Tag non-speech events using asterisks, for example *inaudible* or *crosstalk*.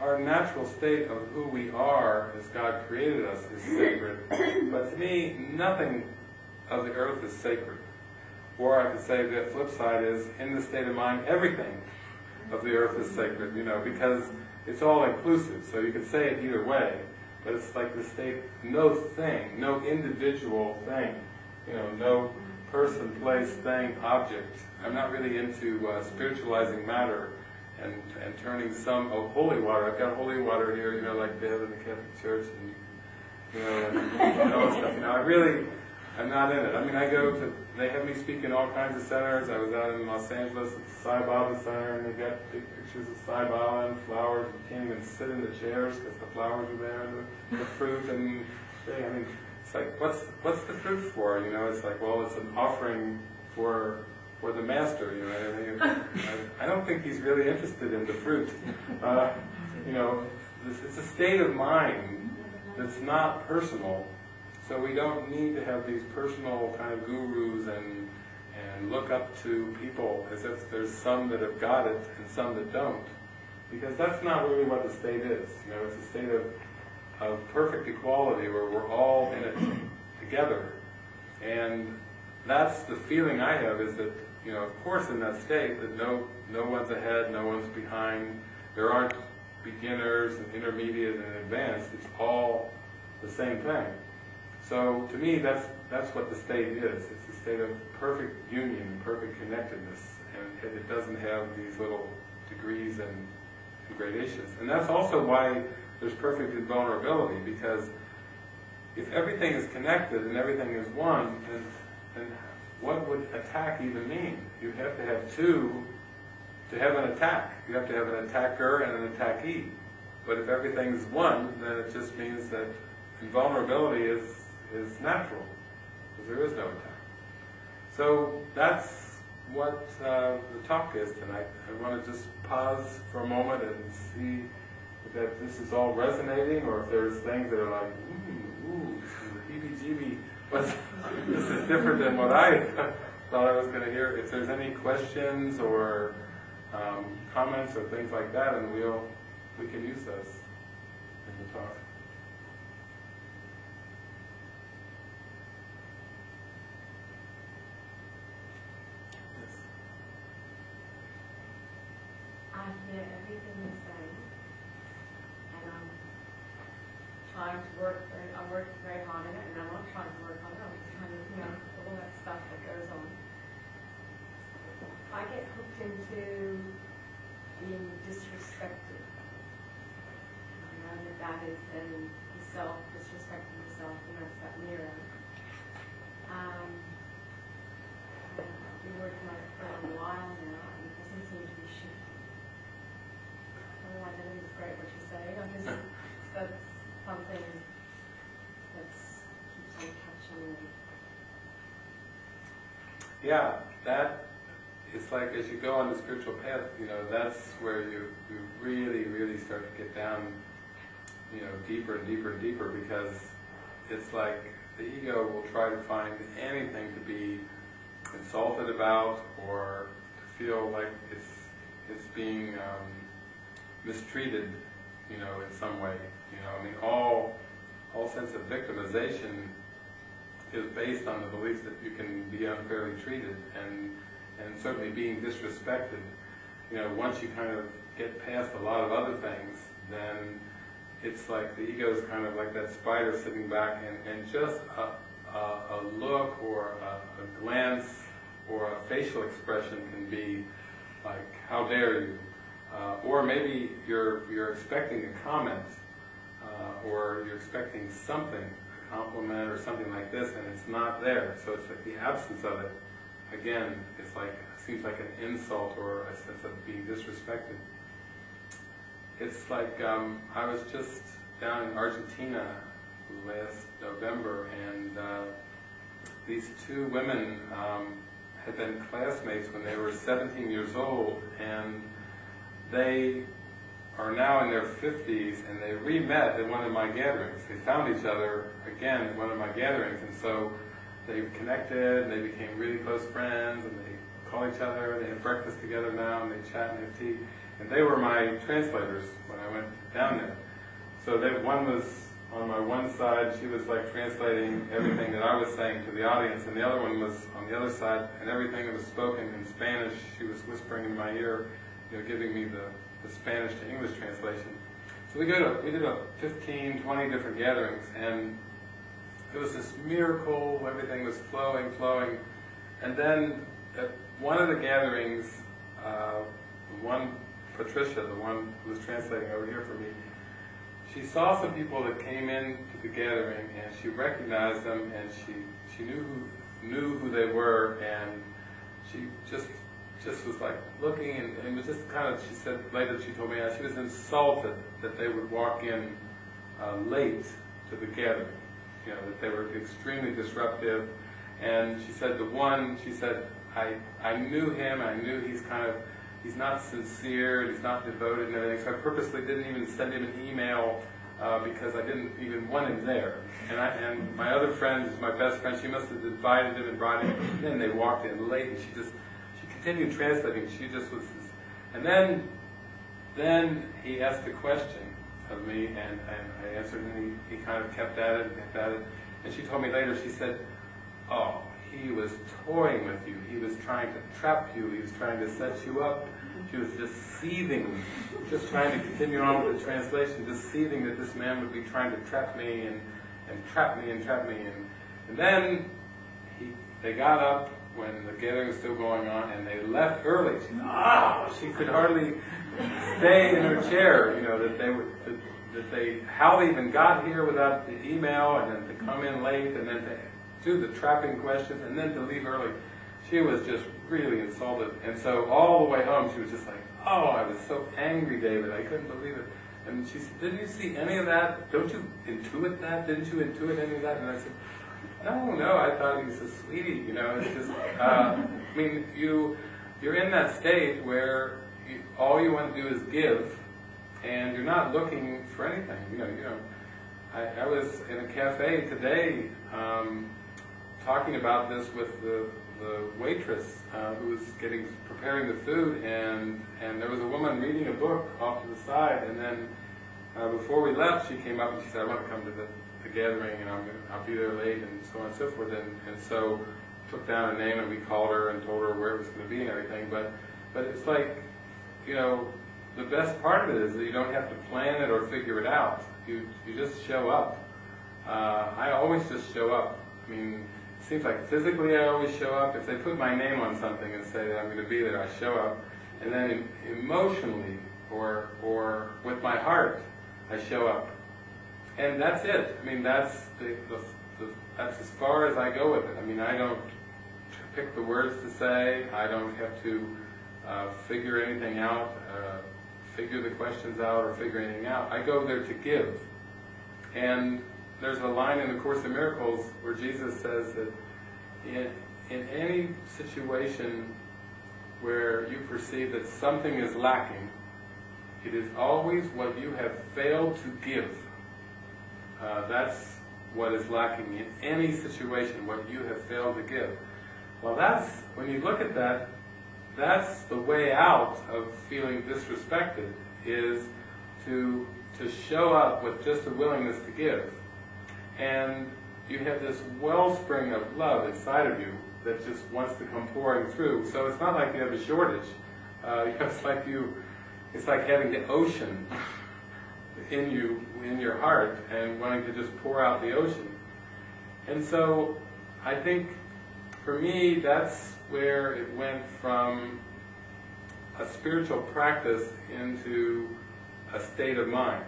our natural state of who we are as God created us is sacred. But to me, nothing of the earth is sacred. Or I could say the flip side is, in the state of mind, everything of the earth is sacred, you know, because it's all inclusive. So you could say it either way, but it's like the state, no thing, no individual thing, you know, no person, place, thing, object. I'm not really into uh, spiritualizing matter and, and turning some, oh, holy water, I've got holy water here, you know, like they have in the Catholic Church, and you know, and, *laughs* all stuff. You I really, I'm not in it. I mean, I go to, they have me speak in all kinds of centers. I was out in Los Angeles at the Sai Baba Center, and they've got big pictures of Sai Baba and flowers. You can't even sit in the chairs because the flowers are there, and the, the fruit, and they, I mean, it's like, what's what's the fruit for? You know, it's like, well, it's an offering for for the master. You know, *laughs* I, I don't think he's really interested in the fruit. Uh, you know, it's a state of mind that's not personal. So we don't need to have these personal kind of gurus and and look up to people as if there's some that have got it and some that don't. Because that's not really what the state is. You know, it's a state of, of perfect equality where we're all in it together. And that's the feeling I have is that, you know, of course in that state that no, no one's ahead, no one's behind, there aren't beginners and intermediate and advanced, it's all the same thing. So to me, that's that's what the state is. It's a state of perfect union, and perfect connectedness, and it doesn't have these little degrees and, and gradations. And that's also why there's perfect invulnerability, because if everything is connected and everything is one, then, then what would attack even mean? You have to have two to have an attack. You have to have an attacker and an attackee. But if everything's one, then it just means that invulnerability is is natural, because there is no attack. So that's what uh, the talk is tonight. I want to just pause for a moment and see that this is all resonating, or if there's things that are like, ooh, ooh, heebie-jeebie, but this is different than what I *laughs* thought I was going to hear. If there's any questions or um, comments or things like that, and we'll we can use those in the talk. I hear everything you're saying, and I'm trying to work I'm working very hard on it, and I'm not trying to work on it, I'm just trying to, you know, all that stuff that goes on. I get hooked into being disrespected. I know that that is then the self, disrespecting the self, and that's that mirror. Um, I've been working on it for a while now, and it doesn't seem to be shifting. Otherwise, I think it's great what you're saying. I just, that's something that's keeps on catching me. Yeah, that it's like as you go on the spiritual path, you know, that's where you, you really, really start to get down, you know, deeper and deeper and deeper because it's like the ego will try to find anything to be insulted about or to feel like it's it's being um, mistreated, you know, in some way. You know, I mean, all all sense of victimization is based on the belief that you can be unfairly treated and and certainly being disrespected. You know, once you kind of get past a lot of other things, then it's like the ego is kind of like that spider sitting back and, and just a, a, a look or a, a glance or a facial expression can be like, how dare you? Uh, or maybe you're, you're expecting a comment uh, or you're expecting something, a compliment or something like this, and it's not there. So it's like the absence of it again, it's like seems like an insult or a sense of being disrespected. It's like um, I was just down in Argentina last November, and uh, these two women um, had been classmates when they were 17 years old, and they are now in their 50s, and they re-met at one of my gatherings. They found each other again at one of my gatherings, and so they connected, and they became really close friends, and they call each other, they have breakfast together now, and they chat and have tea. And they were my translators when I went down there. So they, one was on my one side, she was like translating everything that I was saying to the audience, and the other one was on the other side, and everything that was spoken in Spanish, she was whispering in my ear, you know, giving me the, the Spanish to English translation. So we did a, we did a 15, 20 different gatherings, and it was this miracle, everything was flowing, flowing. And then at one of the gatherings, uh, one, Patricia, the one who was translating over here for me, she saw some people that came in to the gathering and she recognized them and she, she knew who, knew who they were and she just just was like looking and, and was just kind of, she said later, she told me, she was insulted that they would walk in uh, late to the gathering. You know, that they were extremely disruptive. And she said the one, she said, I, I knew him, I knew he's kind of, he's not sincere, he's not devoted and everything, so I purposely didn't even send him an email uh, because I didn't even want him there. And, I, and my other friend, my best friend, she must have invited him and brought him in, they walked in late, and she just, she continued translating, she just was, and then, then he asked a question of me, and, I answered, and he, he kind of kept at it, and kept at it, and she told me later, she said, oh, he was toying with you, he was trying to trap you, he was trying to set you up, she was just seething, just trying to continue on with the translation, just seething that this man would be trying to trap me and, and trap me and trap me. And, and then he, they got up when the gathering was still going on and they left early. She, oh, she could hardly stay in her chair, you know, that they would, that, that they, how they even got here without the email and then to come in late and then to do the trapping questions and then to leave early. She was just really insulted. And so all the way home, she was just like, oh, I was so angry, David. I couldn't believe it. And she said, didn't you see any of that? Don't you intuit that? Didn't you intuit any of that? And I said, no, no, I thought he was a sweetie, you know, it's just, uh, I mean, you, you're in that state where you, all you want to do is give, and you're not looking for anything, you know, you know. I, I was in a cafe today, um, talking about this with the the waitress uh, who was getting preparing the food, and and there was a woman reading a book off to the side, and then uh, before we left, she came up and she said, "I want to come to the, the gathering, and I'm I'll be there late," and so on and so forth, and and so took down a name and we called her and told her where it was going to be and everything, but but it's like, you know, the best part of it is that you don't have to plan it or figure it out. You you just show up. Uh, I always just show up. I mean it seems like physically I always show up. If they put my name on something and say that I'm going to be there, I show up. And then emotionally or, or with my heart, I show up. And that's it. I mean, that's, the, the, the, that's as far as I go with it. I mean, I don't pick the words to say. I don't have to uh, figure anything out, uh, figure the questions out, or figure anything out. I go there to give. And there's a line in the Course in Miracles where Jesus says that in, in any situation where you perceive that something is lacking, it is always what you have failed to give. Uh, that's what is lacking in any situation, what you have failed to give. Well, that's, when you look at that, that's the way out of feeling disrespected, is to, to show up with just a willingness to give and you have this wellspring of love inside of you that just wants to come pouring through. So it's not like you have a shortage. Uh, *laughs* it's like you, it's like having the ocean in you, in your heart, and wanting to just pour out the ocean. And so I think for me, that's where it went from a spiritual practice into a state of mind.